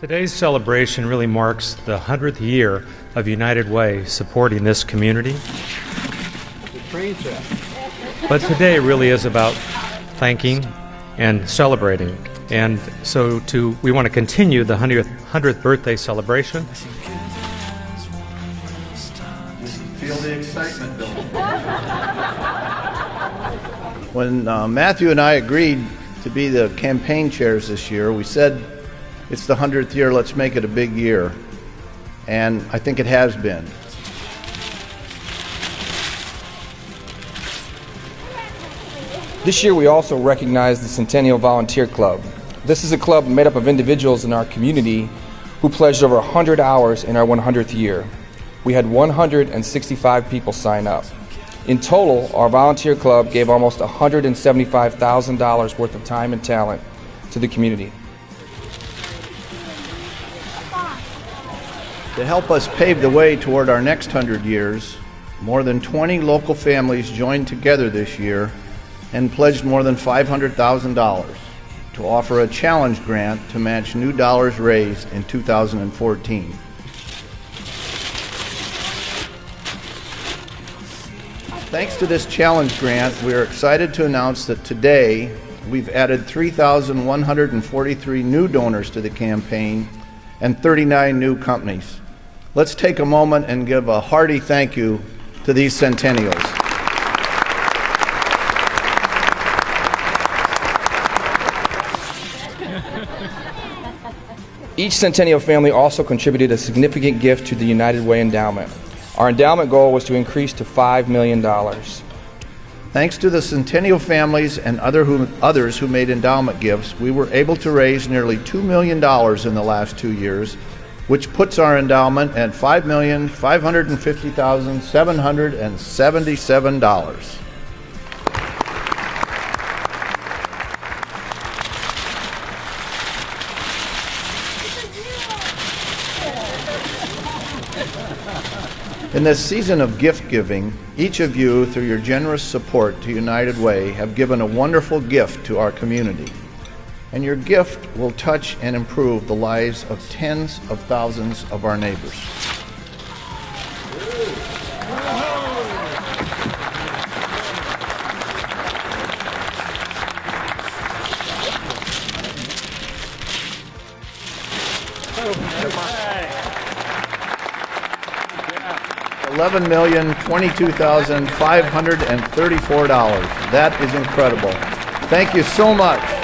Today's celebration really marks the 100th year of United Way supporting this community. The train set. But today really is about thanking and celebrating. And so to we want to continue the 100th, 100th birthday celebration. Feel the excitement building. When uh, Matthew and I agreed to be the campaign chairs this year, we said it's the 100th year, let's make it a big year. And I think it has been. This year, we also recognize the Centennial Volunteer Club. This is a club made up of individuals in our community who pledged over 100 hours in our 100th year. We had 165 people sign up. In total, our volunteer club gave almost $175,000 worth of time and talent to the community. To help us pave the way toward our next 100 years, more than 20 local families joined together this year and pledged more than $500,000 to offer a challenge grant to match new dollars raised in 2014. Thanks to this challenge grant, we are excited to announce that today we've added 3,143 new donors to the campaign and 39 new companies. Let's take a moment and give a hearty thank you to these centennials. Each Centennial family also contributed a significant gift to the United Way Endowment. Our endowment goal was to increase to $5 million. Thanks to the Centennial families and other who, others who made endowment gifts, we were able to raise nearly $2 million in the last two years, which puts our endowment at $5,550,777. In this season of gift giving, each of you, through your generous support to United Way, have given a wonderful gift to our community. And your gift will touch and improve the lives of tens of thousands of our neighbors. Eleven million twenty-two thousand five hundred and thirty-four dollars. That is incredible. Thank you so much.